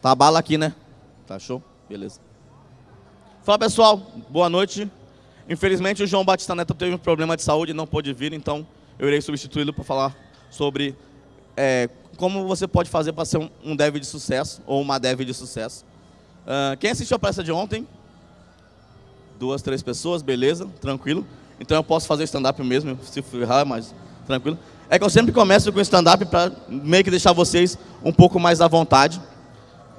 Tá bala aqui, né? Tá show? Beleza. Fala pessoal, boa noite. Infelizmente o João Batista Neto teve um problema de saúde e não pôde vir, então eu irei substituí-lo para falar sobre é, como você pode fazer para ser um, um, dev de sucesso ou uma dev de sucesso. Uh, quem assistiu a palestra de ontem? Duas, três pessoas, beleza, tranquilo. Então eu posso fazer stand-up mesmo, se ferrar, mas tranquilo. É que eu sempre começo com stand-up para meio que deixar vocês um pouco mais à vontade.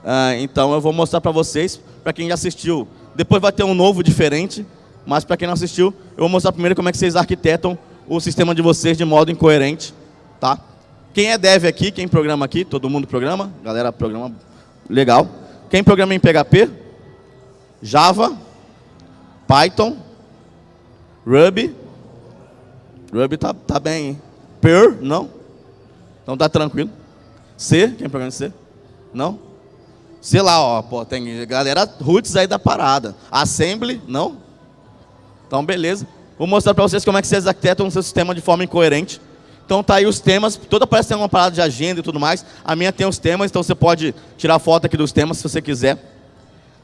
Uh, então eu vou mostrar para vocês, para quem já assistiu. Depois vai ter um novo diferente, mas para quem não assistiu, eu vou mostrar primeiro como é que vocês arquitetam o sistema de vocês de modo incoerente, tá? Quem é dev aqui, quem programa aqui, todo mundo programa, galera programa, legal. Quem programa em PHP? Java, Python, Ruby, Ruby tá, tá bem, hein? Per, não? Então tá tranquilo. C, quem programa em C? Não? Sei lá, ó, pô, tem galera roots aí da parada. Assembly, não? Então, beleza. Vou mostrar para vocês como é que vocês arquitetam o seu sistema de forma incoerente. Então tá aí os temas, toda palestra tem uma parada de agenda e tudo mais. A minha tem os temas, então você pode tirar foto aqui dos temas se você quiser.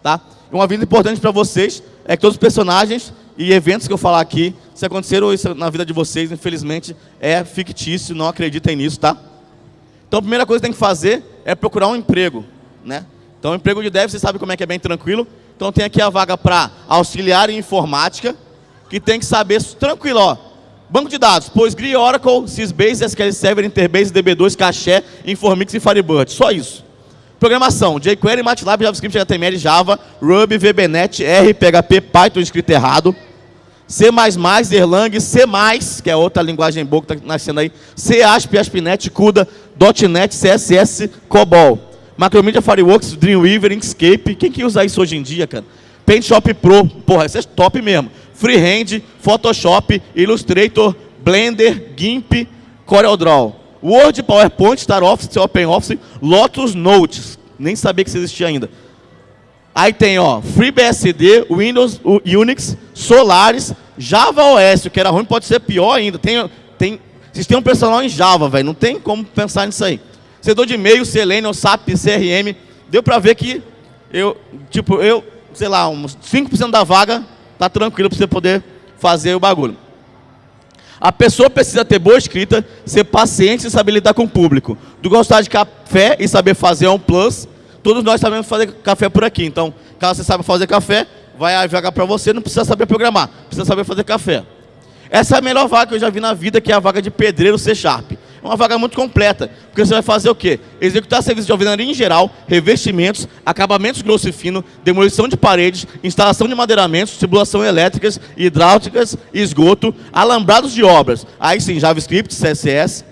Tá? Uma vida importante para vocês é que todos os personagens e eventos que eu falar aqui, se aconteceram isso na vida de vocês, infelizmente, é fictício, não acreditem nisso, tá? Então a primeira coisa que tem que fazer é procurar um emprego, né? Então, o emprego de dev, você sabe como é que é bem tranquilo. Então, tem aqui a vaga para auxiliar em informática, que tem que saber tranquilo, ó. Banco de dados, PostgreSQL, Oracle, Sysbase, SQL Server, Interbase, DB2, Caché, Informix e Firebird. Só isso. Programação, jQuery, MATLAB, JavaScript, HTML, Java, Ruby, VBNet, R, PHP, Python, escrito errado. C++, Erlang, C++, que é outra linguagem boa que está nascendo aí, C, ASP, ASP.NET, CUDA, .NET, CSS, COBOL. Macromedia Fireworks, Dreamweaver, Inkscape. Quem que usa isso hoje em dia, cara? PaintShop Pro, porra, isso é top mesmo. Freehand, Photoshop, Illustrator, Blender, GIMP, CorelDRAW. Word, PowerPoint, Star Office, OpenOffice, Lotus Notes. Nem sabia que isso existia ainda. Aí tem, ó, FreeBSD, Windows, Unix, Solaris, Java OS, o que era ruim pode ser pior ainda. Tem, tem sistema personal em Java, velho. Não tem como pensar nisso aí. Servidor de e-mail, Selenium, SAP, CRM. Deu para ver que eu, tipo, eu, sei lá, uns 5% da vaga tá tranquilo para você poder fazer o bagulho. A pessoa precisa ter boa escrita, ser paciente e saber lidar com o público. Do gostar de café e saber fazer é um plus. Todos nós sabemos fazer café por aqui. Então, caso você saiba fazer café, vai a vaga para você, não precisa saber programar, precisa saber fazer café. Essa é a melhor vaga que eu já vi na vida, que é a vaga de pedreiro C Sharp. Uma vaga muito completa, porque você vai fazer o quê? Executar serviços de alvenaria em geral, revestimentos, acabamentos grosso e fino, demolição de paredes, instalação de madeiramentos, simulação elétricas, hidráulicas, esgoto, alambrados de obras. Aí sim, JavaScript, CSS,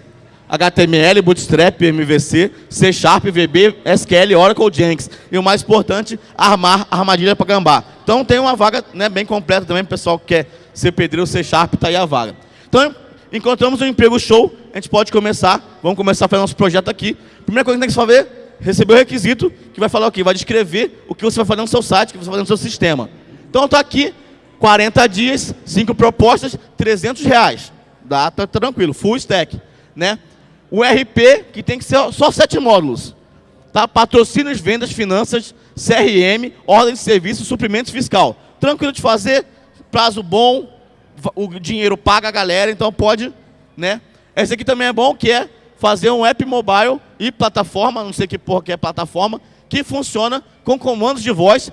HTML, Bootstrap, MVC, C Sharp, VB, SQL, Oracle, Jenkins. E o mais importante, armar armadilha para gambá. Então tem uma vaga né, bem completa também pessoal que quer ser pedreiro C Sharp, está aí a vaga. Então, encontramos um emprego show, a gente pode começar, vamos começar a fazer nosso projeto aqui. Primeira coisa que tem que fazer, receber o requisito, que vai falar o quê? Vai descrever o que você vai fazer no seu site, o que você vai fazer no seu sistema. Então está aqui, 40 dias, 5 propostas, 300 reais. Dá, tá tranquilo, full stack. Né? O RP, que tem que ser só 7 módulos. Tá? Patrocínios, vendas, finanças, CRM, ordem de serviço, suprimentos fiscal. Tranquilo de fazer, prazo bom, o dinheiro paga a galera, então pode, né? Esse aqui também é bom, que é fazer um app mobile e plataforma, não sei que porra que é plataforma, que funciona com comandos de voz,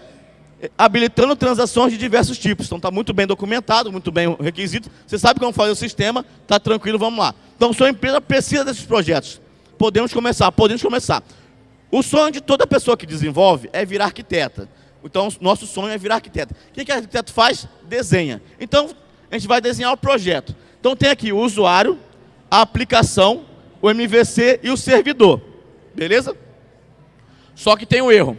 eh, habilitando transações de diversos tipos. Então está muito bem documentado, muito bem requisito. Você sabe como fazer o sistema, está tranquilo, vamos lá. Então sua empresa precisa desses projetos. Podemos começar, podemos começar. O sonho de toda pessoa que desenvolve é virar arquiteta. Então, nosso sonho é virar arquiteto. O que, que arquiteto faz? Desenha. Então, a gente vai desenhar o projeto. Então tem aqui o usuário, a aplicação, o MVC e o servidor. Beleza? Só que tem um erro.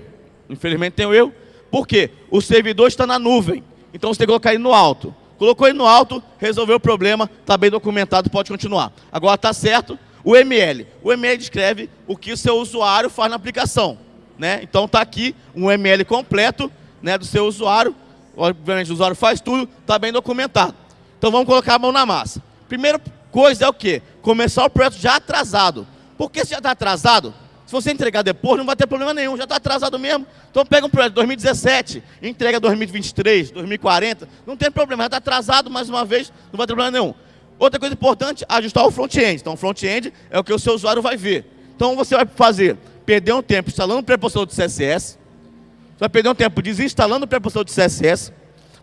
Infelizmente tem um erro. Por quê? O servidor está na nuvem. Então você tem que colocar ele no alto. Colocou ele no alto, resolveu o problema, está bem documentado, pode continuar. Agora está certo. O ML. O ML descreve o que o seu usuário faz na aplicação. Né? Então está aqui um ML completo né, do seu usuário. Obviamente o usuário faz tudo, está bem documentado. Então vamos colocar a mão na massa. Primeira coisa é o quê? Começar o projeto já atrasado. Por que se já está atrasado? Se você entregar depois, não vai ter problema nenhum, já está atrasado mesmo. Então pega um projeto de 2017, entrega 2023, 2040, não tem problema, já está atrasado mais uma vez, não vai ter problema nenhum. Outra coisa importante, ajustar o front-end. Então, o front-end é o que o seu usuário vai ver. Então, você vai fazer, perder um tempo instalando o pré-processador de CSS, vai perder um tempo desinstalando o pré-processador de CSS,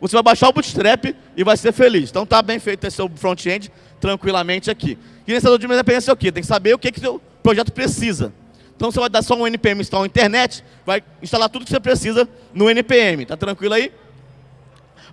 você vai baixar o Bootstrap e vai ser feliz. Então, está bem feito esse seu front-end tranquilamente aqui. Nesse de independência é o quê? Tem que saber o que, que o seu projeto precisa. Então, você vai dar só um NPM install internet, vai instalar tudo que você precisa no NPM. Tá tranquilo aí?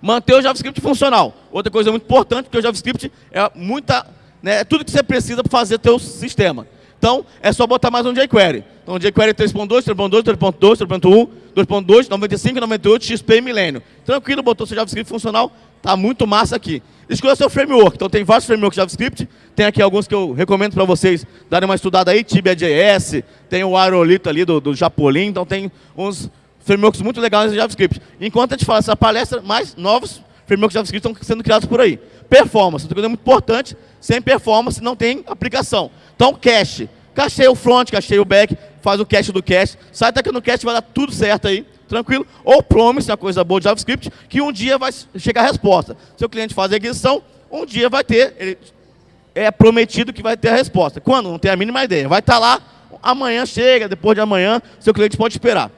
Manter o JavaScript funcional. Outra coisa muito importante, porque o JavaScript é muita, né, é tudo que você precisa para fazer teu sistema. Então, é só botar mais um jQuery. Então, jQuery 3.2, 3.2, 3.2, 3.1, 2.2, 95, 98, XP e Milênio. Tranquilo, botou seu JavaScript funcional, tá muito massa aqui. Escolha seu framework. Então, tem vários frameworks JavaScript. Tem aqui alguns que eu recomendo para vocês darem uma estudada aí. Tibia.js, tem o Aerolito ali do, do Japolin. Então, tem uns frameworks muito legais de JavaScript. Enquanto a gente fala essa palestra, mais novos frameworks JavaScript estão sendo criados por aí. Performance, outra coisa muito importante, sem performance não tem aplicação. Então, cache. Cachei o front, cachei o back, faz o cache do cache. Sai daqui no cache, vai dar tudo certo aí, tranquilo. Ou promise, uma coisa boa de JavaScript, que um dia vai chegar a resposta. Se o cliente faz a aquisição, um dia vai ter, ele é prometido que vai ter a resposta. Quando? Não tem a mínima ideia. Vai estar lá, amanhã chega, depois de amanhã, seu cliente pode esperar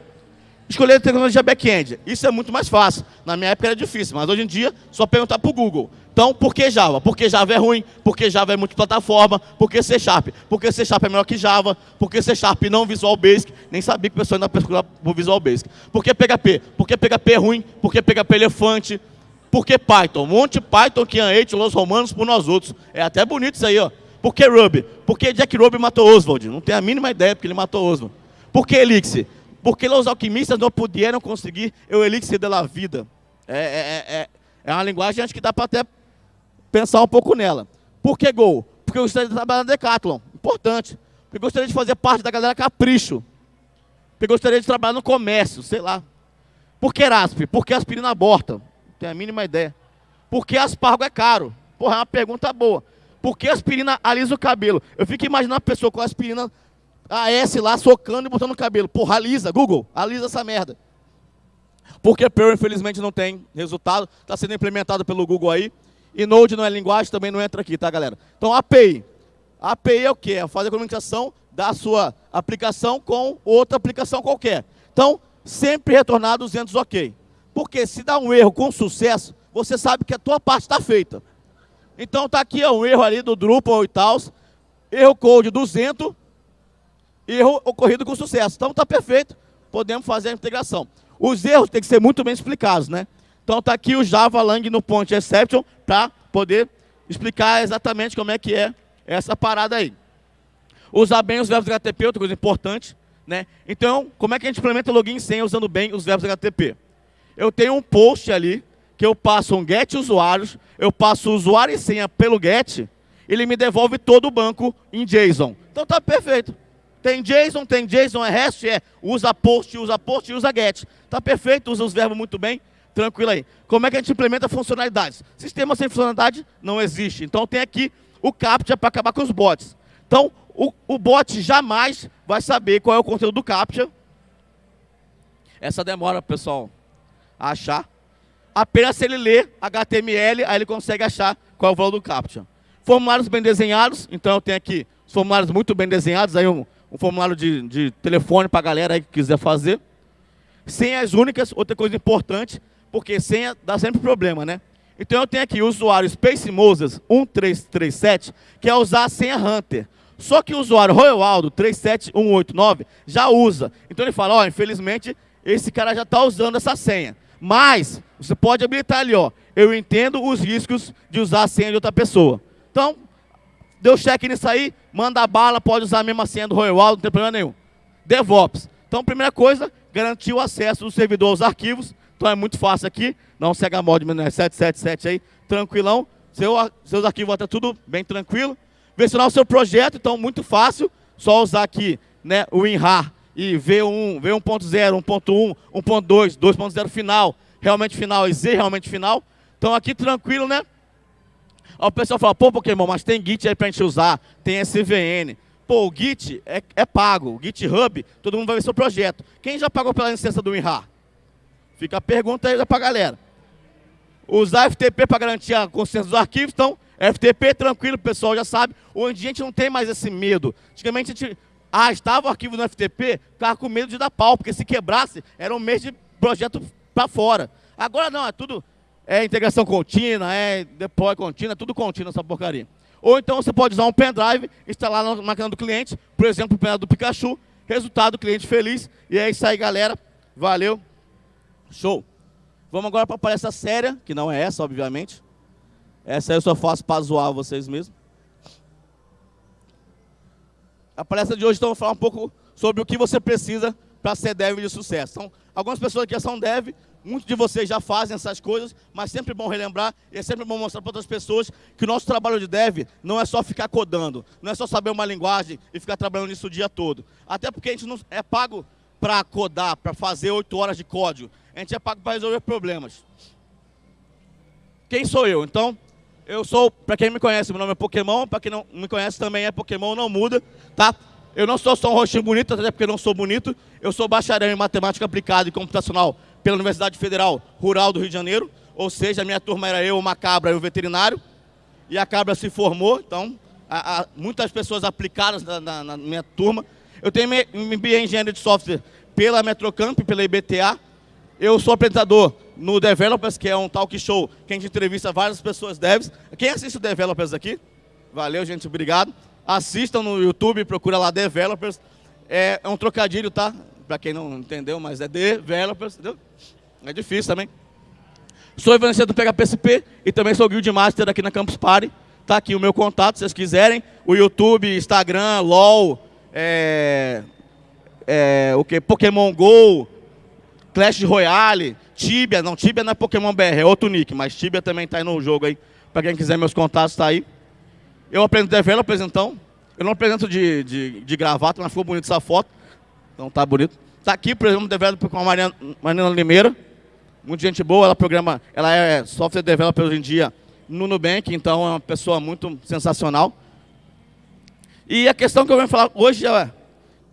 escolher a tecnologia back-end. Isso é muito mais fácil. Na minha época era difícil, mas hoje em dia, só perguntar para o Google. Então, por que Java? Porque Java é ruim, porque Java é multiplataforma, porque C Sharp, porque C Sharp é melhor que Java, porque C Sharp não Visual Basic, nem sabia que o pessoal ainda pesquisava por Visual Basic. Por que PHP? Porque PHP é ruim, porque PHP é elefante, porque Python? Um monte de Python que hate los romanos por nós outros. É até bonito isso aí, ó. Por que Ruby? Porque Jack Ruby matou Oswald. Não tenho a mínima ideia porque ele matou Oswald. Por que Elixir? Porque os alquimistas não puderam conseguir o elixir da vida. É, é, é, é, é uma linguagem acho que dá para até pensar um pouco nela. Por que Gol? Porque eu gostaria de trabalhar na Decathlon. Importante. Porque eu gostaria de fazer parte da galera Capricho. Porque eu gostaria de trabalhar no comércio, sei lá. Por que Erasp? Porque aspirina aborta. Não tenho a mínima ideia. Por que aspargo é caro? Porra, é uma pergunta boa. Por que aspirina alisa o cabelo? Eu fico imaginando a pessoa com aspirina a S lá socando e botando no cabelo. Porra, alisa, Google, alisa essa merda. Porque Perl, infelizmente, não tem resultado. Está sendo implementado pelo Google aí. E Node não é linguagem, também não entra aqui, tá, galera? Então, API. API é o quê? É fazer a comunicação da sua aplicação com outra aplicação qualquer. Então, sempre retornar 200 OK. Porque se dá um erro com sucesso, você sabe que a tua parte está feita. Então, está aqui ó, um erro ali do Drupal e tal. Erro code 200, erro ocorrido com sucesso. Então está perfeito, podemos fazer a integração. Os erros têm que ser muito bem explicados, né? Então está aqui o Java Lang no point exception para poder explicar exatamente como é que é essa parada aí. Usar bem os verbos HTTP, outra coisa importante, né? Então, como é que a gente implementa login senha usando bem os verbos HTTP? Eu tenho um post ali, que eu passo um get usuários, eu passo usuário e senha pelo get, ele me devolve todo o banco em JSON. Então está perfeito. Tem JSON, tem JSON, é REST, é usa post, usa post usa get. Está perfeito, usa os verbos muito bem, tranquilo aí. Como é que a gente implementa funcionalidades? Sistema sem funcionalidade não existe. Então tem aqui o CAPTCHA para acabar com os bots. Então, o, o bot jamais vai saber qual é o conteúdo do CAPTCHA. Essa demora, pessoal, a achar. Apenas se ele ler HTML, aí ele consegue achar qual é o valor do CAPTCHA. Formulários bem desenhados, então eu tenho aqui os formulários muito bem desenhados, aí um, um formulário de, de telefone para a galera aí que quiser fazer. Senhas únicas, outra coisa importante, porque senha dá sempre problema, né? Então eu tenho aqui o usuário Space Moses 1337, que é usar a senha Hunter. Só que o usuário Royaldo 37189 já usa. Então ele fala, ó, oh, infelizmente esse cara já está usando essa senha. Mas você pode habilitar ali, ó, eu entendo os riscos de usar a senha de outra pessoa. Então, deu cheque nisso aí, manda bala, pode usar a mesma senha do Royal, não tem problema nenhum. DevOps. Então, primeira coisa, garantir o acesso do servidor aos arquivos. Então é muito fácil aqui, não cega mod 777 aí, tranquilão. Seu, seus arquivos vão estar tudo bem tranquilo. Versionar o seu projeto, então muito fácil. Só usar aqui né, o WinRAR e V1, V1.0, 1.1, 1.2, 2.0 final, realmente final e Z realmente final. Então aqui tranquilo, né? Aí o pessoal fala, pô, Pokémon, mas tem Git aí pra gente usar, tem SVN. Pô, o Git é, é pago, o GitHub, todo mundo vai ver seu projeto. Quem já pagou pela licença do WinRAR? Fica a pergunta aí para a galera. Usar FTP para garantir a consciência dos arquivos, então, FTP tranquilo, o pessoal já sabe. Hoje a gente não tem mais esse medo. Antigamente a gente ah, estava o arquivo no FTP, ficava com medo de dar pau, porque se quebrasse, era um mês de projeto para fora. Agora não, é tudo é integração contínua, é deploy contínua, tudo contínuo essa porcaria. Ou então você pode usar um pendrive, instalar na máquina do cliente, por exemplo, o pendrive do Pikachu, resultado, cliente feliz. E é isso aí, galera. Valeu. Show. Vamos agora para a palestra séria, que não é essa, obviamente. Essa eu só faço para zoar vocês mesmos. A palestra de hoje, então, eu vou falar um pouco sobre o que você precisa para ser dev de sucesso. Então, algumas pessoas aqui são dev, muitos de vocês já fazem essas coisas, mas sempre bom relembrar e é sempre bom mostrar para outras pessoas que o nosso trabalho de dev não é só ficar codando, não é só saber uma linguagem e ficar trabalhando nisso o dia todo. Até porque a gente não é pago para codar, para fazer oito horas de código. A gente é pago para resolver problemas. Quem sou eu? Então, eu sou, para quem me conhece, meu nome é Pokémon, para quem não me conhece também é Pokémon, não muda, tá? Eu não sou só um rostinho bonito, até porque não sou bonito. Eu sou bacharel em Matemática Aplicada e Computacional pela Universidade Federal Rural do Rio de Janeiro. Ou seja, a minha turma era eu, uma cabra e o veterinário. E a cabra se formou, então, a, a, muitas pessoas aplicadas na, na, na, minha turma. Eu tenho MBA em Engenharia de Software pela Metrocamp, pela IBTA. Eu sou apresentador no Developers, que é um talk show que a gente entrevista várias pessoas devs. Quem assiste o Developers aqui? Valeu, gente, obrigado. Assistam no YouTube, procura lá Developers. É, é um trocadilho, tá? Para quem não entendeu, mas é Developers, entendeu? É difícil também. Sou evangelista do PHPSP e também sou Guild Master aqui na Campus Party. Tá aqui o meu contato, se vocês quiserem. O YouTube, Instagram, LOL, é, é, o que? Pokémon GO, Clash Royale, Tibia, não, Tibia não é Pokémon BR, é outro nick, mas Tibia também está aí no jogo aí. Para quem quiser meus contatos, está aí. Eu aprendo developers, então. Eu não apresento de, de, de gravata, mas ficou bonito essa foto. Então tá bonito. Está aqui, por exemplo, developer com a Mariana, Mariana Limeira. Muita gente boa, ela programa, ela é software developer hoje em dia no Nubank, então é uma pessoa muito sensacional. E a questão que eu venho falar hoje é,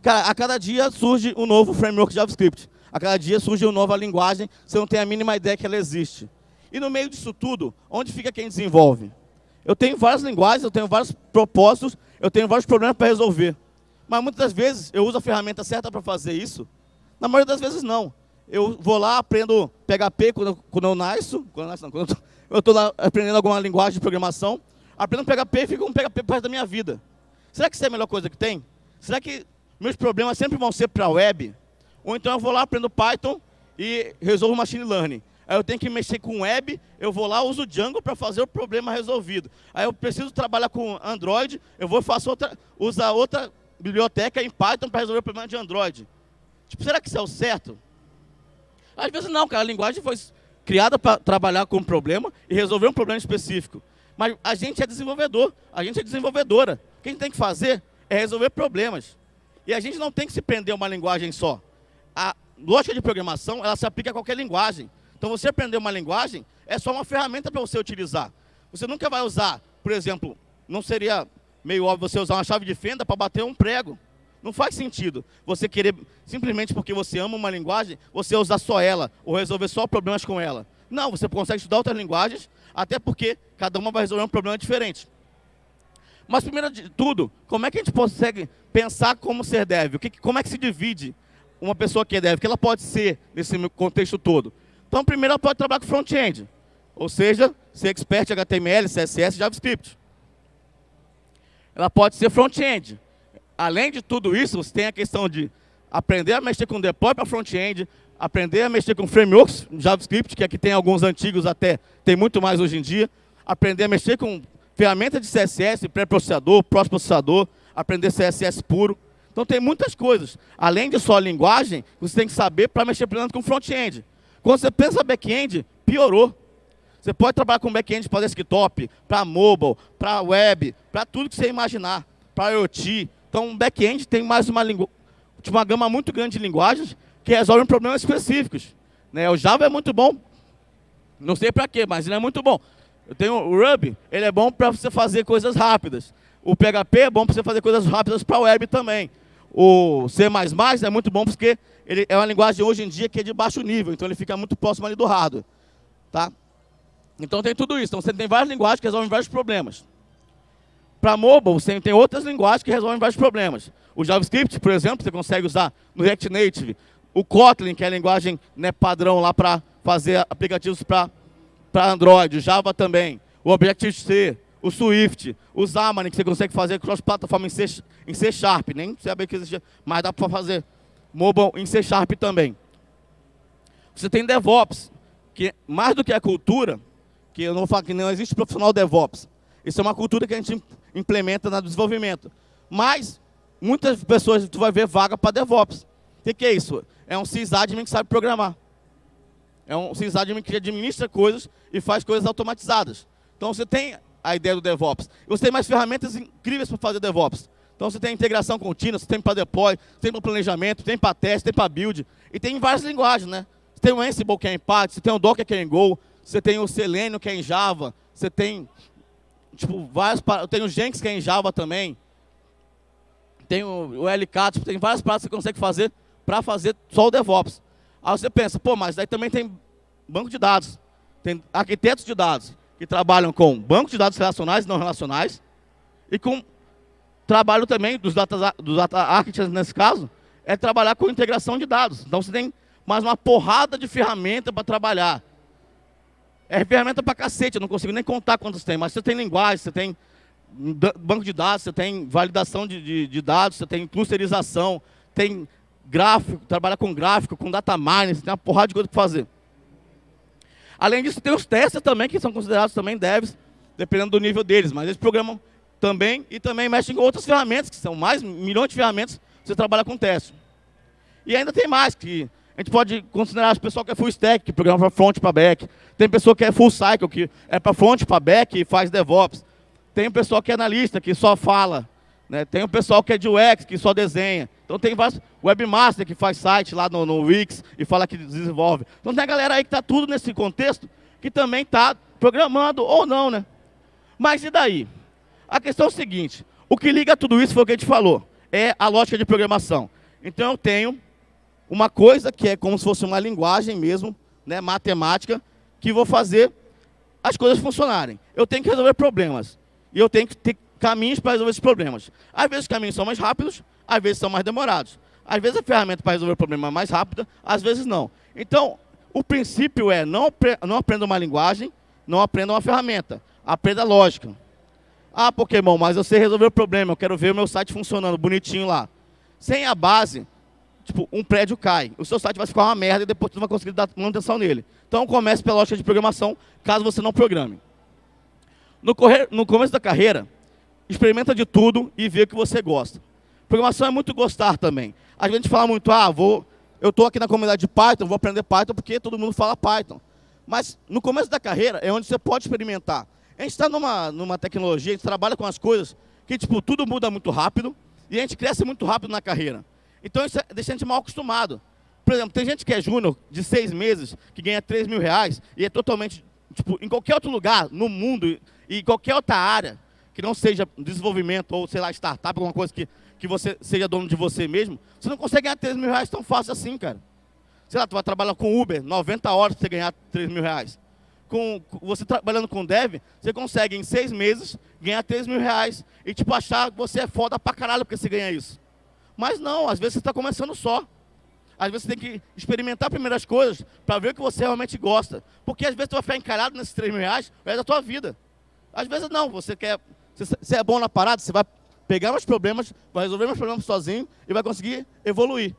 cara, a cada dia surge um novo framework JavaScript. A cada dia surge uma nova linguagem, você não tem a mínima ideia que ela existe. E no meio disso tudo, onde fica quem desenvolve? Eu tenho várias linguagens, eu tenho vários propósitos, eu tenho vários problemas para resolver. Mas muitas vezes eu uso a ferramenta certa para fazer isso. Na maioria das vezes não. Eu vou lá, aprendo PHP quando quando eu nasço, quando eu, nasço, não, quando eu estou aprendendo alguma linguagem de programação, aprendo PHP e fico com PHP para da minha vida. Será que isso é a melhor coisa que tem? Será que meus problemas sempre vão ser para a web? Ou então eu vou lá, aprendo Python e resolvo Machine Learning. Aí eu tenho que mexer com web, eu vou lá, uso Django para fazer o problema resolvido. Aí eu preciso trabalhar com Android, eu vou faço outra, usar outra biblioteca em Python para resolver o problema de Android. Tipo, será que isso é o certo? Às vezes não, cara, a linguagem foi criada para trabalhar com um problema e resolver um problema específico. Mas a gente é desenvolvedor, a gente é desenvolvedora. O que a gente tem que fazer é resolver problemas. E a gente não tem que se prender a uma linguagem só a lógica de programação, ela se aplica a qualquer linguagem. Então, você aprender uma linguagem é só uma ferramenta para você utilizar. Você nunca vai usar, por exemplo, não seria meio óbvio você usar uma chave de fenda para bater um prego. Não faz sentido você querer, simplesmente porque você ama uma linguagem, você usar só ela, ou resolver só problemas com ela. Não, você consegue estudar outras linguagens, até porque cada uma vai resolver um problema diferente. Mas, primeiro de tudo, como é que a gente consegue pensar como ser dev? Como é que se divide uma pessoa que é dev, que ela pode ser nesse contexto todo? Então, primeiro ela pode trabalhar com front-end, ou seja, ser expert em HTML, CSS, JavaScript. Ela pode ser front-end. Além de tudo isso, você tem a questão de aprender a mexer com deploy para front-end, aprender a mexer com frameworks JavaScript, que aqui tem alguns antigos até, tem muito mais hoje em dia, aprender a mexer com ferramentas de CSS, pré-processador, pós-processador, aprender CSS puro. Então tem muitas coisas. Além de só a linguagem, você tem que saber para mexer primeiro com front-end. Quando você pensa back-end, piorou. Você pode trabalhar com back-end para desktop, para mobile, para web, para tudo que você imaginar, para IoT. Então, back-end tem mais uma, uma gama muito grande de linguagens que resolvem problemas específicos. Né? O Java é muito bom, não sei para quê, mas ele é muito bom. Eu tenho o Ruby, ele é bom para você fazer coisas rápidas. O PHP é bom para você fazer coisas rápidas para web também. O C++ é muito bom porque ele é uma linguagem hoje em dia que é de baixo nível, então ele fica muito próximo ali do hardware. Tá? Então tem tudo isso. Então você tem várias linguagens que resolvem vários problemas. Para mobile, você tem outras linguagens que resolvem vários problemas. O JavaScript, por exemplo, você consegue usar no React Native. O Kotlin, que é a linguagem né, padrão lá para fazer aplicativos para Android. O Java também. O Objective-C. O Swift. O Xamarin, que você consegue fazer cross-plataforma em C, em C Sharp. Nem sabia que existia, mas dá para fazer mobile em C Sharp também. Você tem DevOps, que mais do que a cultura, que eu não vou falar que não existe profissional DevOps. Isso é uma cultura que a gente implementa no desenvolvimento. Mas, muitas pessoas, tu vai ver vaga para DevOps. O que, que, é isso? É um sysadmin que sabe programar. É um sysadmin que administra coisas e faz coisas automatizadas. Então, você tem a ideia do DevOps. Você tem mais ferramentas incríveis para fazer DevOps. Então, você tem integração contínua, você tem para deploy, tem para planejamento, tem para teste, tem para build. E tem em várias linguagens, né? Você tem o Ansible, que é Python, você tem o Docker, que é Go, você tem o Selenium, que é em Java, você tem tipo, vários, tem o Jenkins, que é em Java também, tem o, o LK, tipo, tem várias paradas que você consegue fazer para fazer só o DevOps. Aí você pensa, pô, mas daí também tem banco de dados, tem arquitetos de dados, que trabalham com banco de dados relacionais e não relacionais, e com trabalho também dos data, dos data architects, nesse caso, é trabalhar com integração de dados. Então você tem mais uma porrada de ferramenta para trabalhar. É ferramenta para cacete, eu não consigo nem contar quantos tem, mas você tem linguagem, você tem banco de dados, você tem validação de, de, de dados, você tem clusterização, tem gráfico, trabalha com gráfico, com data mining, você tem uma porrada de coisa para fazer. Além disso, tem os testes também, que são considerados também devs, dependendo do nível deles, mas eles programam também e também mexem com outras ferramentas, que são mais milhões de ferramentas, você trabalha com teste. E ainda tem mais, que a gente pode considerar o pessoal que é full stack, que programa para front para back. Tem pessoa que é full cycle, que é para front para back e faz DevOps. Tem o pessoal que é analista, que só fala. Né? Tem o pessoal que é de UX, que só desenha. Então tem vários webmaster que faz site lá no, no Wix e fala que desenvolve. Então tem a galera aí que está tudo nesse contexto, que também está programando ou não, né? Mas e daí? A questão é o seguinte, o que liga tudo isso foi o que a gente falou, é a lógica de programação. Então eu tenho uma coisa que é como se fosse uma linguagem mesmo, né, matemática, que vou fazer as coisas funcionarem. Eu tenho que resolver problemas. E eu tenho que ter caminhos para resolver esses problemas. Às vezes os caminhos são mais rápidos, às vezes são mais demorados. Às vezes a ferramenta para resolver o problema é mais rápida, às vezes não. Então, o princípio é não, não aprenda uma linguagem, não aprenda uma ferramenta. Aprenda lógica. Ah, Pokémon, mas eu sei resolver o problema, eu quero ver o meu site funcionando bonitinho lá. Sem a base, tipo, um prédio cai. O seu site vai ficar uma merda e depois você não vai conseguir dar manutenção nele. Então comece pela lógica de programação, caso você não programe. No, correr, no começo da carreira, experimenta de tudo e vê o que você gosta. Programação é muito gostar também. A gente fala muito, ah, vou, eu estou aqui na comunidade de Python, vou aprender Python porque todo mundo fala Python. Mas no começo da carreira é onde você pode experimentar. A gente está numa, numa tecnologia, a gente trabalha com as coisas que, tipo, tudo muda muito rápido e a gente cresce muito rápido na carreira. Então isso é, deixa a gente mal acostumado. Por exemplo, tem gente que é júnior de seis meses, que ganha 3 mil reais, e é totalmente, tipo, em qualquer outro lugar, no mundo, e qualquer outra área, que não seja desenvolvimento ou, sei lá, startup, alguma coisa que, que você seja dono de você mesmo, você não consegue ganhar 3 mil reais tão fácil assim, cara. Sei lá, tu vai trabalhar com Uber, 90 horas para você ganhar 3 mil reais. Com, você trabalhando com dev, você consegue em seis meses ganhar 3 mil reais e tipo achar que você é foda pra caralho porque você ganha isso. Mas não, às vezes você está começando só. Às vezes você tem que experimentar primeiras coisas para ver o que você realmente gosta. Porque às vezes você vai ficar encarado nesses 3 mil reais é da tua vida. Às vezes não, você quer. Você é bom na parada, você vai pegar meus problemas, vai resolver meus problemas sozinho e vai conseguir evoluir.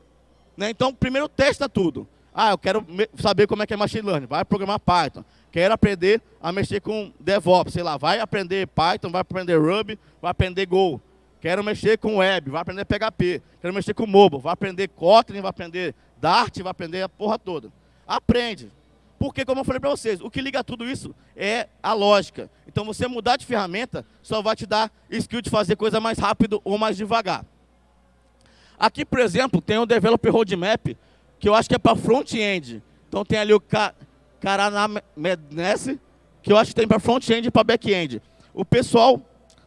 Né? Então, primeiro testa tudo. Ah, eu quero saber como é que é machine learning. Vai programar Python. Quero aprender a mexer com DevOps, sei lá. Vai aprender Python, vai aprender Ruby, vai aprender Go. Quero mexer com web, vai aprender PHP. Quero mexer com mobile, vai aprender Kotlin, vai aprender Dart, vai aprender a porra toda. Aprende. Porque, como eu falei para vocês, o que liga tudo isso é a lógica. Então, você mudar de ferramenta só vai te dar skill de fazer coisa mais rápido ou mais devagar. Aqui, por exemplo, tem um Developer Roadmap, que eu acho que é para front-end. Então, tem ali o Caranamedness, que eu acho que tem para front-end e para back-end. O pessoal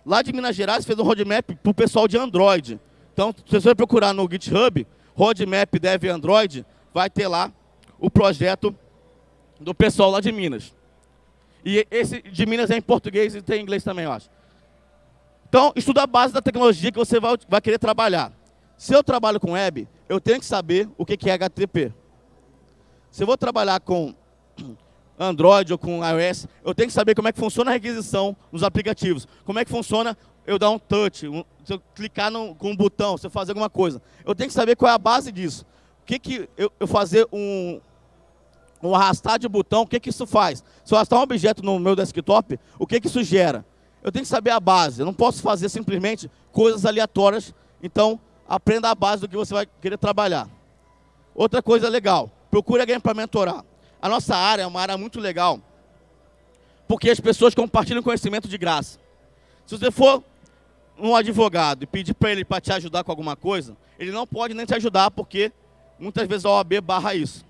lá de Minas Gerais fez um roadmap para o pessoal de Android. Então, se você procurar no GitHub, roadmap dev Android, vai ter lá o projeto do pessoal lá de Minas. E esse de Minas é em português e tem em inglês também, eu acho. Então, estuda a base da tecnologia que você vai, vai querer trabalhar. Se eu trabalho com web, eu tenho que saber o que é HTTP. Se eu vou trabalhar com Android ou com iOS, eu tenho que saber como é que funciona a requisição nos aplicativos. Como é que funciona eu dar um touch, um, se eu clicar no, com um botão, se eu fazer alguma coisa. Eu tenho que saber qual é a base disso. O que, que eu, eu fazer um, um arrastar de botão, o que, que isso faz? Se eu arrastar um objeto no meu desktop, o que, que isso gera? Eu tenho que saber a base. Eu não posso fazer simplesmente coisas aleatórias. Então, aprenda a base do que você vai querer trabalhar. Outra coisa legal, procure alguém para mentorar. A nossa área é uma área muito legal, porque as pessoas compartilham conhecimento de graça. Se você for um advogado e pedir para ele para te ajudar com alguma coisa, ele não pode nem te ajudar, porque muitas vezes a OAB barra isso.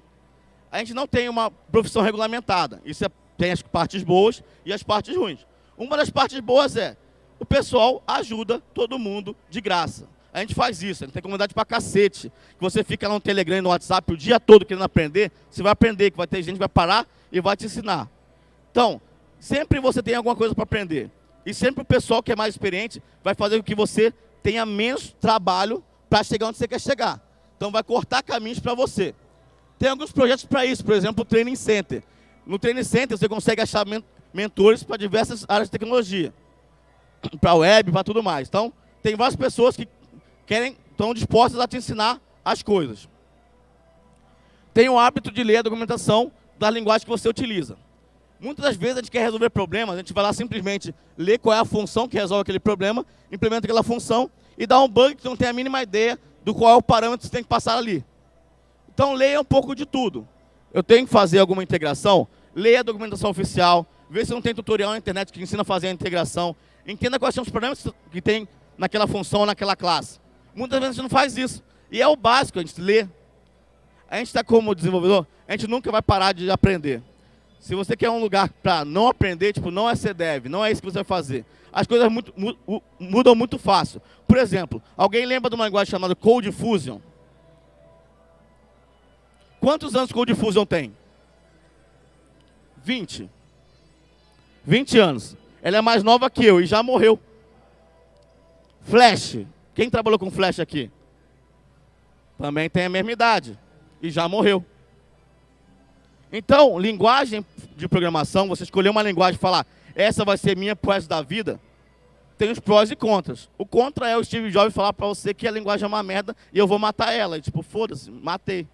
A gente não tem uma profissão regulamentada. Isso é, tem as partes boas e as partes ruins. Uma das partes boas é, o pessoal ajuda todo mundo de graça. A gente faz isso, a gente tem comunidade pra cacete. Que você fica lá no Telegram e no WhatsApp o dia todo querendo aprender, você vai aprender, que vai ter gente que vai parar e vai te ensinar. Então, sempre você tem alguma coisa para aprender. E sempre o pessoal que é mais experiente vai fazer com que você tenha menos trabalho para chegar onde você quer chegar. Então vai cortar caminhos para você. Tem alguns projetos para isso, por exemplo, o Training Center. No Training Center você consegue achar mentores para diversas áreas de tecnologia. Para web, para tudo mais. Então, tem várias pessoas que querem, estão dispostas a te ensinar as coisas. Tenha o hábito de ler a documentação da linguagem que você utiliza. Muitas das vezes a gente quer resolver problemas, a gente vai lá simplesmente ler qual é a função que resolve aquele problema, implementa aquela função e dá um bug que não tem a mínima ideia do qual é o parâmetro que você tem que passar ali. Então leia um pouco de tudo. Eu tenho que fazer alguma integração, leia a documentação oficial, vê se não tem tutorial na internet que ensina a fazer a integração, entenda quais são os problemas que tem naquela função, naquela classe. Muitas vezes a gente não faz isso. E é o básico, a gente lê. A gente está como desenvolvedor, a gente nunca vai parar de aprender. Se você quer um lugar para não aprender, tipo, não é ser dev, não é isso que você vai fazer. As coisas muito, mudam muito fácil. Por exemplo, alguém lembra de uma linguagem chamada Code Fusion? Quantos anos Code Fusion tem? 20. 20 anos. Ela é mais nova que eu e já morreu. Flash. Quem trabalhou com Flash aqui? Também tem a mesma idade e já morreu. Então, linguagem de programação, você escolher uma linguagem e falar, essa vai ser minha pro da vida, tem os prós e contras. O contra é o Steve Jobs falar para você que a linguagem é uma merda e eu vou matar ela. E, tipo, foda-se, matei.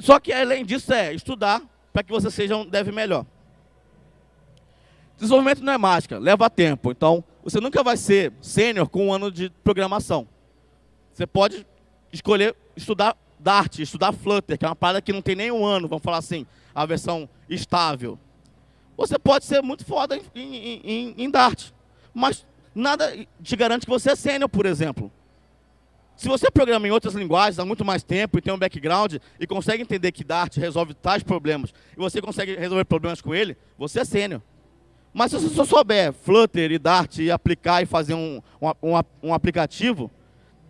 Só que além disso é estudar para que você seja um dev melhor. Desenvolvimento não é mágica, leva tempo. Então, você nunca vai ser sênior com um ano de programação. Você pode escolher estudar Dart, estudar Flutter, que é uma parada que não tem nem um ano, vamos falar assim, a versão estável. Você pode ser muito foda em, em, em, em Dart, mas nada te garante que você é sênior, por exemplo. Se você programa em outras linguagens há muito mais tempo e tem um background e consegue entender que Dart resolve tais problemas e você consegue resolver problemas com ele, você é sênior. Mas se você souber Flutter e Dart e aplicar e fazer um, um, um, um aplicativo,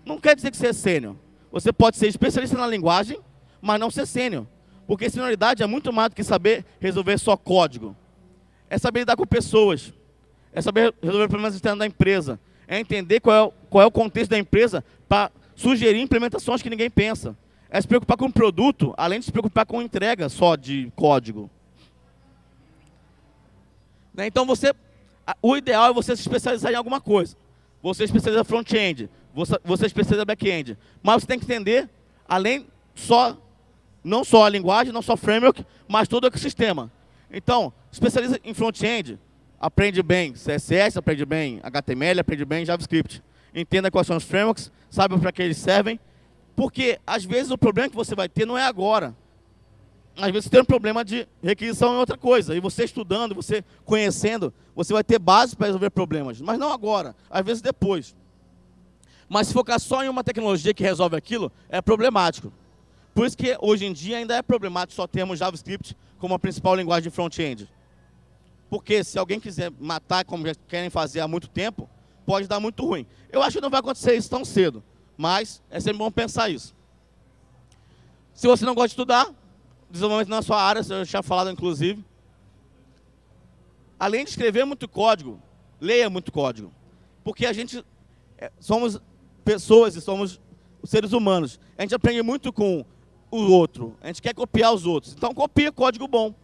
não quer dizer que você é sênior. Você pode ser especialista na linguagem, mas não ser sênior. Porque senioridade é muito mais do que saber resolver só código. É saber lidar com pessoas. É saber resolver problemas externos da empresa. É entender qual é, o, qual é o contexto da empresa para sugerir implementações que ninguém pensa. É se preocupar com o produto, além de se preocupar com entrega só de código. Né? Então, você, o ideal é você se especializar em alguma coisa. Você especializa front-end, você, você especializa back-end. Mas você tem que entender, além só, não só a linguagem, não só framework, mas todo o ecossistema. Então, especializa em front-end, aprende bem CSS, aprende bem HTML, aprende bem JavaScript entenda quais são os frameworks, saiba para que eles servem, porque às vezes o problema que você vai ter não é agora. Às vezes tem um problema de requisição em outra coisa, e você estudando, você conhecendo, você vai ter base para resolver problemas, mas não agora, às vezes depois. Mas se focar só em uma tecnologia que resolve aquilo, é problemático. Por isso que hoje em dia ainda é problemático só termos JavaScript como a principal linguagem de front-end. Porque se alguém quiser matar, como já querem fazer há muito tempo, pode dar muito ruim. Eu acho que não vai acontecer isso tão cedo, mas é sempre bom pensar isso. Se você não gosta de estudar, desenvolvimento na sua área, eu já tinha falado inclusive, além de escrever muito código, leia muito código. Porque a gente é, somos pessoas e somos seres humanos. A gente aprende muito com o outro. A gente quer copiar os outros. Então copie código bom.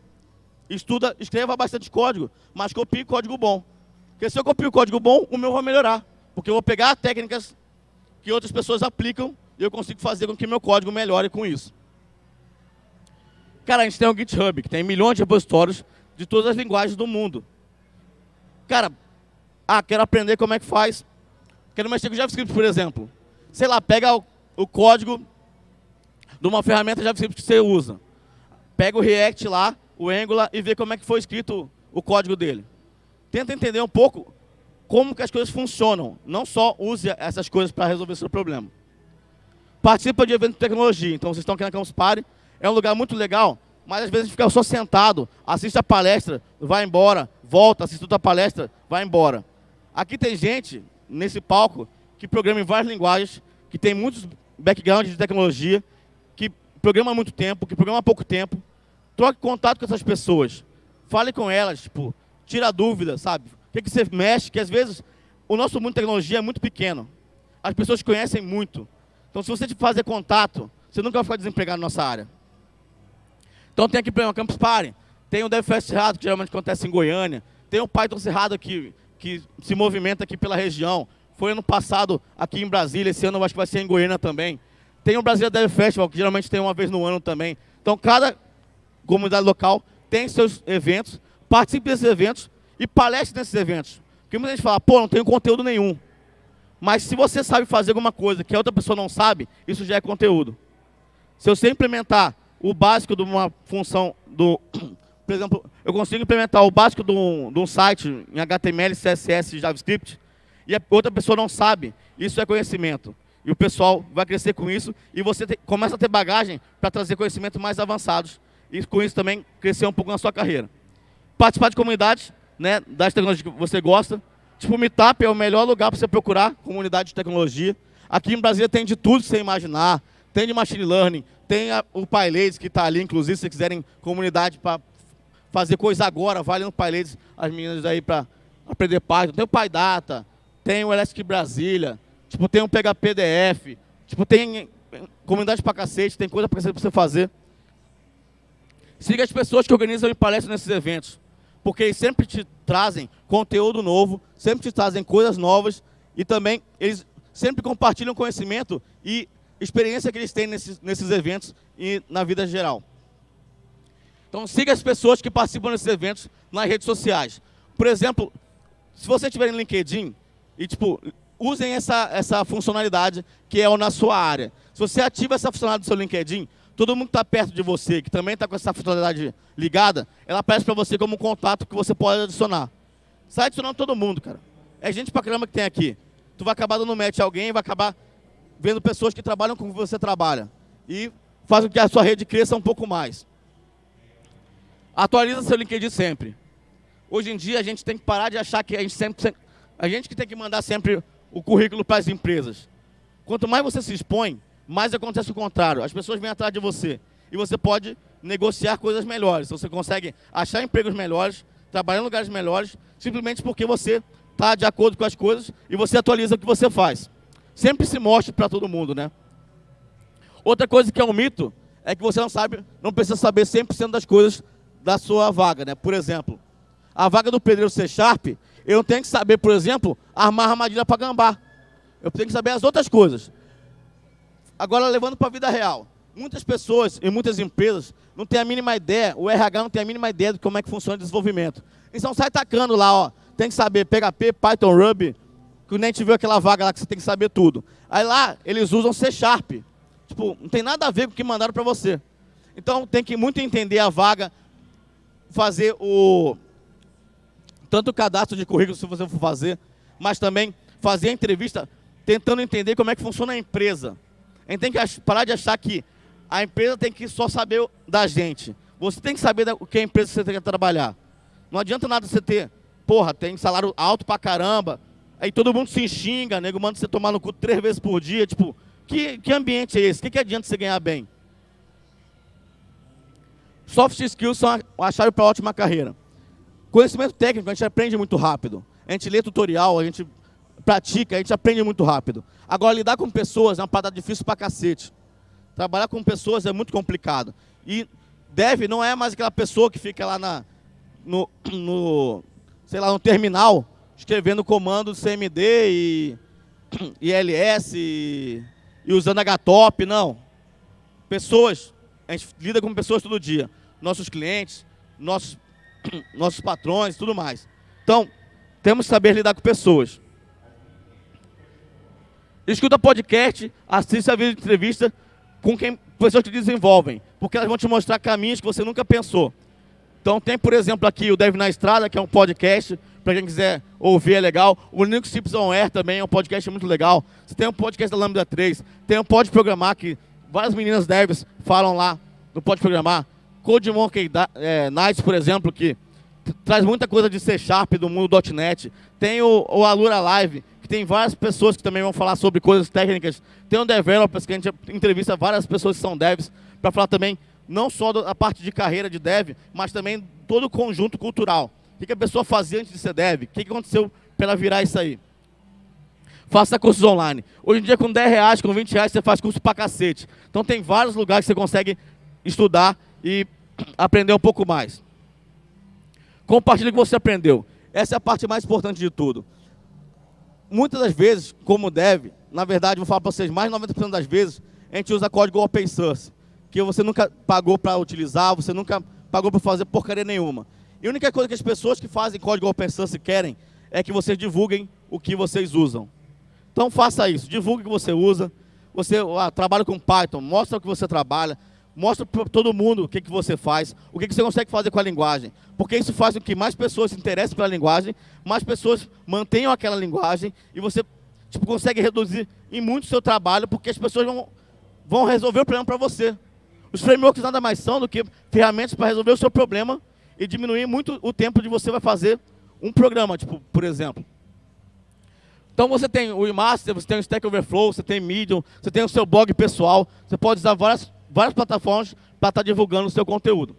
Estuda, escreva bastante código, mas copie código bom. Porque se eu copio código bom, o meu vai melhorar. Porque eu vou pegar técnicas que outras pessoas aplicam e eu consigo fazer com que meu código melhore com isso. Cara, a gente tem o GitHub, que tem milhões de repositórios de todas as linguagens do mundo. Cara, ah, quero aprender como é que faz. Quero mexer com JavaScript, por exemplo. Sei lá, pega o, o código de uma ferramenta JavaScript que você usa. Pega o React lá, o Angular, e vê como é que foi escrito o código dele. Tenta entender um pouco como que as coisas funcionam. Não só use essas coisas para resolver seu problema. Participa de eventos de tecnologia. Então, vocês estão aqui na Campus Party, é um lugar muito legal, mas às vezes a gente fica só sentado, assiste a palestra, vai embora, volta, assiste outra palestra, vai embora. Aqui tem gente, nesse palco, que programa em várias linguagens, que tem muitos backgrounds de tecnologia, que programa há muito tempo, que programa há pouco tempo. Troque contato com essas pessoas. Fale com elas, tipo, tira dúvida, sabe? O que, que você mexe, que às vezes o nosso mundo de tecnologia é muito pequeno. As pessoas conhecem muito. Então, se você fazer contato, você nunca vai ficar desempregado na nossa área. Então tem aqui o Campus Party, tem o DevFest Cerrado, que geralmente acontece em Goiânia, tem o Python Cerrado que, que se movimenta aqui pela região, foi ano passado aqui em Brasília, esse ano eu acho que vai ser em Goiânia também. Tem o Brasília Dev Festival, que geralmente tem uma vez no ano também. Então cada comunidade local tem seus eventos, participe desses eventos e palestre nesses eventos. Porque muita gente fala, pô, não tenho conteúdo nenhum. Mas se você sabe fazer alguma coisa que a outra pessoa não sabe, isso já é conteúdo. Se você implementar o básico de uma função do... Por exemplo, eu consigo implementar o básico de um, de um site em HTML, CSS JavaScript, e a outra pessoa não sabe. Isso é conhecimento. E o pessoal vai crescer com isso, e você te, começa a ter bagagem para trazer conhecimentos mais avançados, e com isso também crescer um pouco na sua carreira. Participar de comunidades, né, das tecnologias que você gosta. Tipo, o Meetup é o melhor lugar para você procurar comunidade de tecnologia. Aqui em Brasília tem de tudo que você imaginar. Tem de machine learning, tem a, o PyLadies que está ali, inclusive, se quiserem comunidade para fazer coisa agora, vale no PyLadies as meninas aí para aprender Python. Tem o PyData, tem o Elastic Brasília, tipo, tem um PHPDF, tipo, tem comunidade para cacete, tem coisa para você fazer. Siga as pessoas que organizam e palestram nesses eventos, porque eles sempre te trazem conteúdo novo, sempre te trazem coisas novas e também eles sempre compartilham conhecimento e experiência que eles têm nesses, nesses eventos e na vida geral. Então siga as pessoas que participam desses eventos nas redes sociais. Por exemplo, se você estiver em LinkedIn, e tipo, usem essa, essa funcionalidade que é na sua área. Se você ativa essa funcionalidade do seu LinkedIn, todo mundo que está perto de você, que também está com essa funcionalidade ligada, ela aparece para você como um contato que você pode adicionar. Sai adicionando todo mundo, cara. É gente pra caramba que tem aqui. Tu vai acabar dando match a alguém, vai acabar vendo pessoas que trabalham com você trabalha. E faz com que a sua rede cresça um pouco mais. Atualiza seu LinkedIn sempre. Hoje em dia a gente tem que parar de achar que a gente sempre a gente que tem que mandar sempre o currículo para as empresas. Quanto mais você se expõe, mais acontece o contrário. As pessoas vêm atrás de você. E você pode negociar coisas melhores. Você consegue achar empregos melhores, trabalhar em lugares melhores, simplesmente porque você está de acordo com as coisas e você atualiza o que você faz sempre se mostre para todo mundo, né? Outra coisa que é um mito é que você não sabe, não precisa saber 100% das coisas da sua vaga, né? Por exemplo, a vaga do pedreiro C Sharp, eu tenho que saber, por exemplo, armar armadilha para gambá. Eu tenho que saber as outras coisas. Agora, levando para a vida real. Muitas pessoas e muitas empresas não têm a mínima ideia, o RH não tem a mínima ideia de como é que funciona o desenvolvimento. Então sai tacando lá, ó, tem que saber PHP, Python, Ruby, que a gente viu aquela vaga lá que você tem que saber tudo. Aí lá, eles usam C Sharp. Tipo, não tem nada a ver com o que mandaram para você. Então, tem que muito entender a vaga, fazer o... Tanto o cadastro de currículo, se você for fazer, mas também fazer a entrevista tentando entender como é que funciona a empresa. A gente tem que parar de achar que a empresa tem que só saber da gente. Você tem que saber o que a empresa você tem que trabalhar. Não adianta nada você ter, porra, tem salário alto pra caramba, aí todo mundo se xinga, nego manda você tomar no cu três vezes por dia, tipo, que, que ambiente é esse? O que, que adianta você ganhar bem? Soft skills são a chave para ótima carreira. Conhecimento técnico, a gente aprende muito rápido. A gente lê tutorial, a gente pratica, a gente aprende muito rápido. Agora, lidar com pessoas é uma parada difícil pra cacete. Trabalhar com pessoas é muito complicado. E deve não é mais aquela pessoa que fica lá na, no, no sei lá, no terminal, escrevendo comando CMD e ILS e, e usando HTOP, não. Pessoas, a gente lida com pessoas todo dia. Nossos clientes, nossos, nossos patrões, tudo mais. Então, temos que saber lidar com pessoas. Escuta podcast, assista a vídeo de entrevista com quem pessoas que desenvolvem, porque elas vão te mostrar caminhos que você nunca pensou. Então tem, por exemplo, aqui o Dev na Estrada, que é um podcast, para quem quiser ouvir, é legal. O Linux Tips on Air também é um podcast muito legal. Você tem um podcast da Lambda 3, tem um Pode Programar, que várias meninas devs falam lá no Pode Programar. Code Monkey é, Nights, por exemplo, que traz muita coisa de C Sharp, do mundo .NET. Tem o, o Alura Live, que tem várias pessoas que também vão falar sobre coisas técnicas. Tem o Developers, que a gente entrevista várias pessoas que são devs, para falar também não só da parte de carreira de dev, mas também todo o conjunto cultural. O que a pessoa fazia antes de ser dev? O que aconteceu para ela virar isso aí? Faça cursos online. Hoje em dia, com 10 reais, com 20 reais, você faz curso pra cacete. Então tem vários lugares que você consegue estudar e aprender um pouco mais. Compartilhe o que você aprendeu. Essa é a parte mais importante de tudo muitas das vezes, como deve, na verdade, vou falar para vocês, mais de 90% das vezes, a gente usa código open source, que você nunca pagou para utilizar, você nunca pagou para fazer porcaria nenhuma. E a única coisa que as pessoas que fazem código open source querem é que vocês divulguem o que vocês usam. Então faça isso, divulgue o que você usa, você ah, trabalha com Python, mostra o que você trabalha, mostra para todo mundo o que, que você faz, o que, que você consegue fazer com a linguagem. Porque isso faz com que mais pessoas se interessem pela linguagem, mais pessoas mantenham aquela linguagem e você tipo, consegue reduzir em muito o seu trabalho, porque as pessoas vão, vão resolver o problema para você. Os frameworks nada mais são do que ferramentas para resolver o seu problema e diminuir muito o tempo de você vai fazer um programa, tipo, por exemplo. Então você tem o eMaster, você tem o Stack Overflow, você tem Medium, você tem o seu blog pessoal, você pode usar várias várias plataformas para estar tá divulgando o seu conteúdo.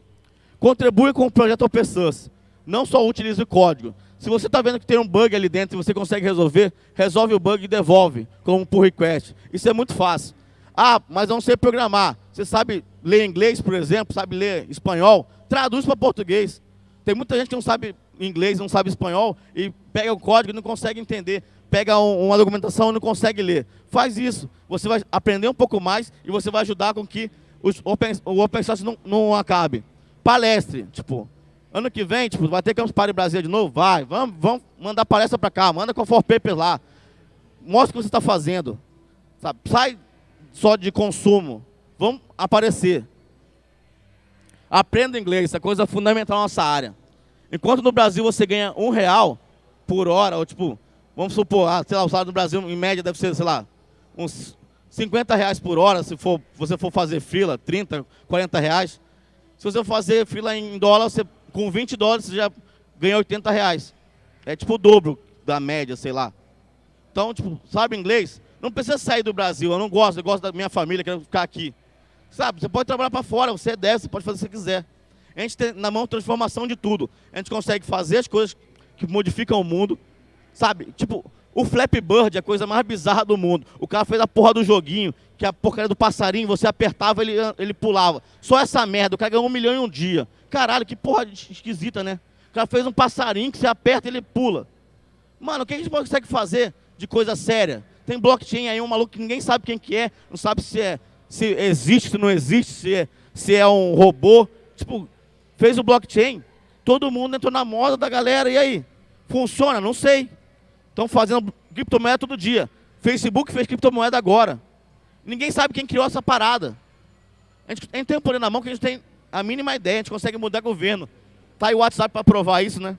Contribui com o projeto Open Source. Não só utilize o código. Se você está vendo que tem um bug ali dentro e você consegue resolver, resolve o bug e devolve como pull request. Isso é muito fácil. Ah, mas não sei programar. Você sabe ler inglês, por exemplo, sabe ler espanhol? Traduz para português. Tem muita gente que não sabe inglês, não sabe espanhol e pega o código e não consegue entender. Pega um, uma documentação e não consegue ler. Faz isso. Você vai aprender um pouco mais e você vai ajudar com que os open, o open source não, não acabe. Palestre, tipo, ano que vem, tipo, vai ter Campus Party Brasil de novo? Vai, vamos, vamos mandar palestra para cá, manda com for paper lá. Mostra o que você está fazendo. Sabe? Sai só de consumo. Vamos aparecer. Aprenda inglês, essa coisa é fundamental na nossa área. Enquanto no Brasil você ganha um real por hora, ou tipo, vamos supor, ah, sei lá, o salário do Brasil em média deve ser, sei lá, uns 50 reais por hora, se for, você for fazer fila, 30, 40 reais. Se você for fazer fila em dólar, você, com 20 dólares você já ganha 80 reais. É tipo o dobro da média, sei lá. Então, tipo, sabe inglês? Não precisa sair do Brasil, eu não gosto, eu gosto da minha família, quero ficar aqui. Sabe, você pode trabalhar para fora, você é deve, você pode fazer o que você quiser. A gente tem na mão transformação de tudo. A gente consegue fazer as coisas que modificam o mundo. Sabe, tipo, o Flappy Bird é a coisa mais bizarra do mundo. O cara fez a porra do joguinho, que é a porcaria do passarinho, você apertava, ele, ele pulava. Só essa merda, o cara ganhou um milhão em um dia. Caralho, que porra esquisita, né? O cara fez um passarinho que você aperta e ele pula. Mano, o que a gente consegue fazer de coisa séria? Tem blockchain aí, um maluco que ninguém sabe quem que é, não sabe se é se existe, se não existe, se é, se é um robô. Tipo, fez o blockchain, todo mundo entrou na moda da galera, e aí? Funciona? Não sei. Estão fazendo criptomoeda todo dia. Facebook fez criptomoeda agora. Ninguém sabe quem criou essa parada. A gente, tem um poder na mão que a gente tem a mínima ideia, a gente consegue mudar governo. Tá aí o WhatsApp para provar isso, né?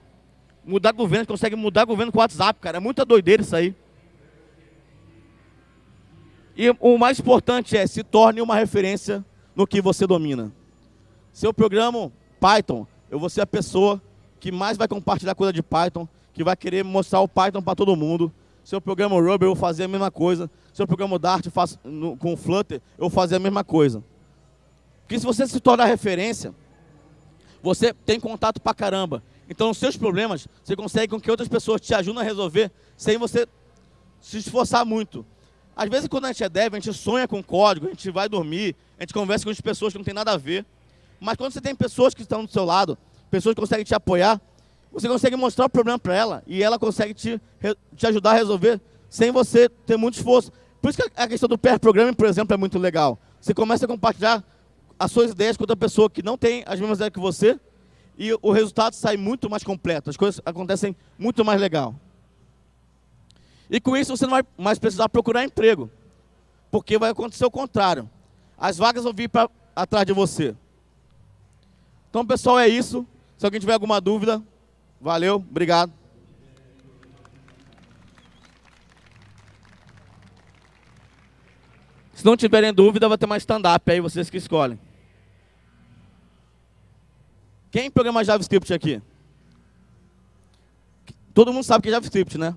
Mudar governo, a gente consegue mudar governo com o WhatsApp, cara. É muita doideira isso aí. E o mais importante é, se torne uma referência no que você domina. Se eu programo Python, eu vou ser a pessoa que mais vai compartilhar coisa de Python, que vai querer mostrar o Python para todo mundo. Se eu programo Ruby, eu vou fazer a mesma coisa. Se eu programo Dart faço, no, com Flutter, eu vou fazer a mesma coisa. Porque se você se tornar referência, você tem contato pra caramba. Então, os seus problemas, você consegue com que outras pessoas te ajudem a resolver, sem você se esforçar muito. Às vezes, quando a gente é dev, a gente sonha com código, a gente vai dormir, a gente conversa com as pessoas que não tem nada a ver. Mas quando você tem pessoas que estão do seu lado, pessoas que conseguem te apoiar, você consegue mostrar o problema para ela e ela consegue te, te ajudar a resolver sem você ter muito esforço. Por isso que a questão do pair programming, por exemplo, é muito legal. Você começa a compartilhar as suas ideias com outra pessoa que não tem as mesmas ideias que você e o resultado sai muito mais completo, as coisas acontecem muito mais legal. E com isso você não vai mais precisar procurar emprego, porque vai acontecer o contrário. As vagas vão vir pra, atrás de você. Então, pessoal, é isso. Se alguém tiver alguma dúvida, valeu, obrigado. Se não tiverem dúvida, vai ter mais stand-up aí, vocês que escolhem. Quem programa JavaScript aqui? Todo mundo sabe que é JavaScript, né?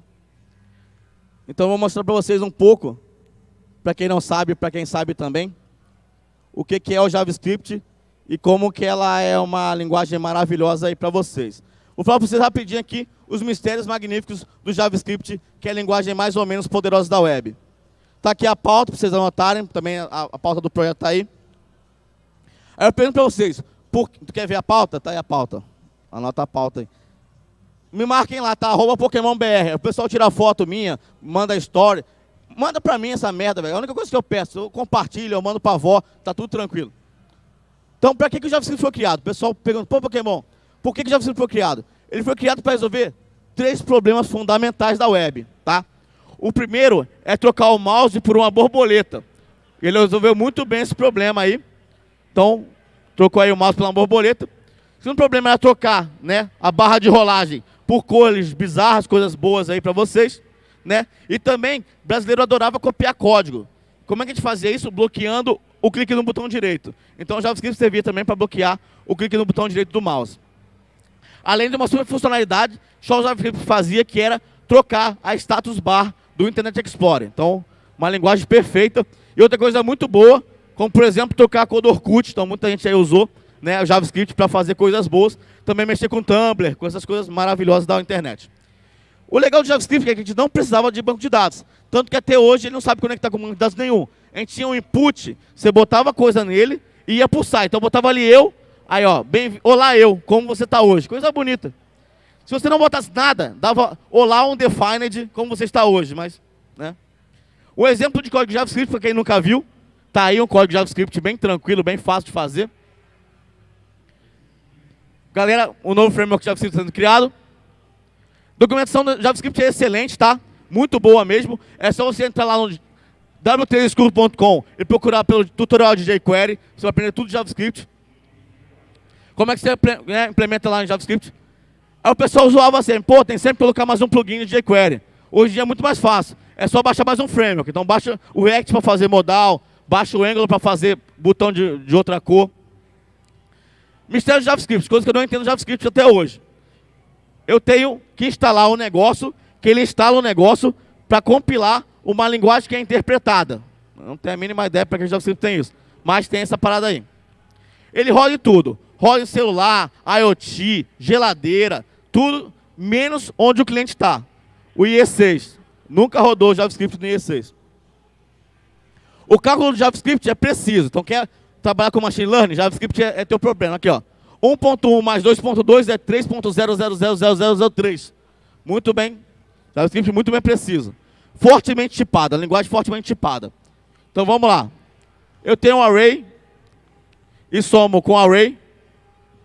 Então, eu vou mostrar para vocês um pouco, para quem não sabe, para quem sabe também, o que, que é o JavaScript e como que ela é uma linguagem maravilhosa aí para vocês. Vou falar para vocês rapidinho aqui os mistérios magníficos do JavaScript, que é a linguagem mais ou menos poderosa da web. Está aqui a pauta para vocês anotarem, também a, a pauta do projeto está aí. Aí eu pergunto para vocês, por, tu quer ver a pauta? Está aí a pauta. Anota a pauta aí. Me marquem lá, tá? Arroba Pokémon BR. O pessoal tira foto minha, manda story. Manda para mim essa merda, velho. A única coisa que eu peço, eu compartilho, eu mando para avó, tá tudo tranquilo. Então, para que, que o JavaScript foi criado? O pessoal pergunta, pô, Pokémon, por que, que o JavaScript foi criado? Ele foi criado para resolver três problemas fundamentais da web, tá? O primeiro é trocar o mouse por uma borboleta. Ele resolveu muito bem esse problema aí. Então, trocou aí o mouse por uma borboleta. O segundo problema era trocar né, a barra de rolagem por cores bizarras, coisas boas aí para vocês. Né? E também, brasileiro adorava copiar código. Como é que a gente fazia isso? Bloqueando o clique no botão direito. Então o JavaScript servia também para bloquear o clique no botão direito do mouse. Além de uma super funcionalidade, só o JavaScript fazia que era trocar a status bar do Internet Explorer. Então, uma linguagem perfeita. E outra coisa muito boa, como por exemplo trocar a cor do Orkut, então muita gente aí usou né, o JavaScript para fazer coisas boas. Também mexer com Tumblr, com essas coisas maravilhosas da internet. O legal do JavaScript é que a gente não precisava de banco de dados. Tanto que até hoje ele não sabe conectar com banco de dados nenhum. A gente tinha um input, você botava coisa nele e ia pulsar. Então botava ali eu, aí ó, bem, olá eu, como você está hoje. Coisa bonita. Se você não botasse nada, dava olá undefined, como você está hoje. Mas, né? O exemplo de código JavaScript, para quem nunca viu, tá aí um código JavaScript bem tranquilo, bem fácil de fazer. Galera, o novo framework JavaScript sendo criado. Documentação do JavaScript é excelente, tá? Muito boa mesmo. É só você entrar lá no w3school.com e procurar pelo tutorial de jQuery. Você vai aprender tudo de JavaScript. Como é que você né, implementa lá em JavaScript? Aí o pessoal zoava assim, pô, tem sempre que colocar mais um plugin de jQuery. Hoje em dia é muito mais fácil. É só baixar mais um framework. Então baixa o React para fazer modal, baixa o Angular para fazer botão de, de outra cor. Mistério de JavaScript, coisa que eu não entendo JavaScript até hoje. Eu tenho que instalar um negócio que ele instala um negócio para compilar uma linguagem que é interpretada. Não tenho a mínima ideia para que JavaScript tem isso. Mas tem essa parada aí. Ele roda em tudo. Roda em celular, IoT, geladeira, tudo, menos onde o cliente está. O IE6. Nunca rodou JavaScript no IE6. O cálculo do JavaScript é preciso. Então, quer trabalhar com machine learning? JavaScript é, é teu problema. Aqui, ó. 1.1 mais 2.2 é 3.0000003. Muito bem. JavaScript muito bem preciso. Fortemente tipada, linguagem fortemente tipada. Então vamos lá. Eu tenho um array e somo com array,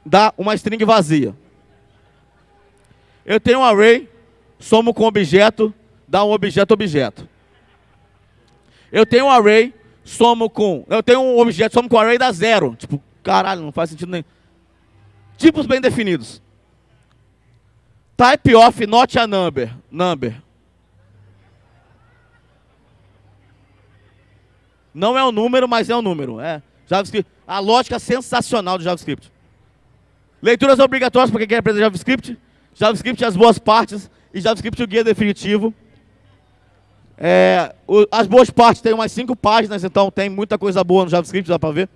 dá uma string vazia. Eu tenho um array, somo com objeto, dá um objeto objeto. Eu tenho um array, somo com... Eu tenho um objeto, somo com array, dá zero. Tipo, caralho, não faz sentido nenhum. Tipos bem definidos. Type of not a number. Number. Não é um número, mas é um número. É. JavaScript. A lógica sensacional do JavaScript. Leituras obrigatórias para quem quer aprender JavaScript. JavaScript as boas partes e JavaScript o guia definitivo. É, o, as boas partes tem umas cinco páginas, então tem muita coisa boa no JavaScript, dá para ver.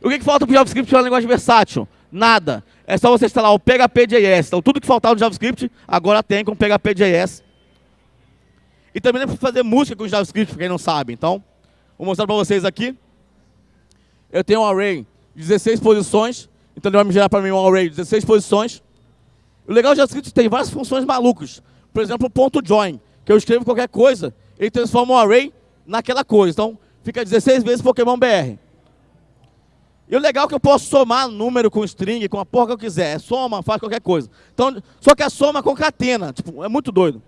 O que, que falta para o JavaScript para uma linguagem versátil? Nada. É só você instalar o PHP.js. Então, tudo que faltava no JavaScript, agora tem com PHP.js. E também dá para fazer música com JavaScript, para quem não sabe. Então, vou mostrar para vocês aqui. Eu tenho um array de 16 posições. Então, ele vai me gerar para mim um array de 16 posições. O legal do JavaScript tem várias funções malucas. Por exemplo, o ponto .join, que eu escrevo qualquer coisa, ele transforma um array naquela coisa. Então, fica 16 vezes Pokémon BR. E o legal é que eu posso somar número com string, com a porra que eu quiser. É soma, faz qualquer coisa. Então, só que a soma concatena. Tipo, é muito doido.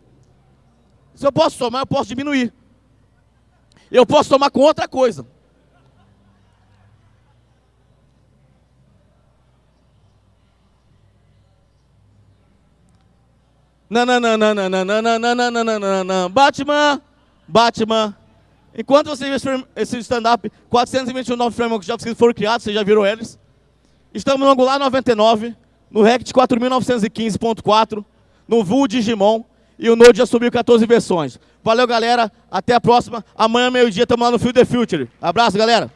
Se eu posso somar, eu posso diminuir. Eu posso somar com outra coisa. Nananana, Batman, Batman, Enquanto você vê esse stand-up, 421 novos frameworks JavaScript foram criados, vocês já viram eles. Estamos no Angular 99, no React 4915.4, no Vue Digimon e o Node já subiu 14 versões. Valeu, galera. Até a próxima. Amanhã, meio-dia, estamos lá no Field the Future. Abraço, galera.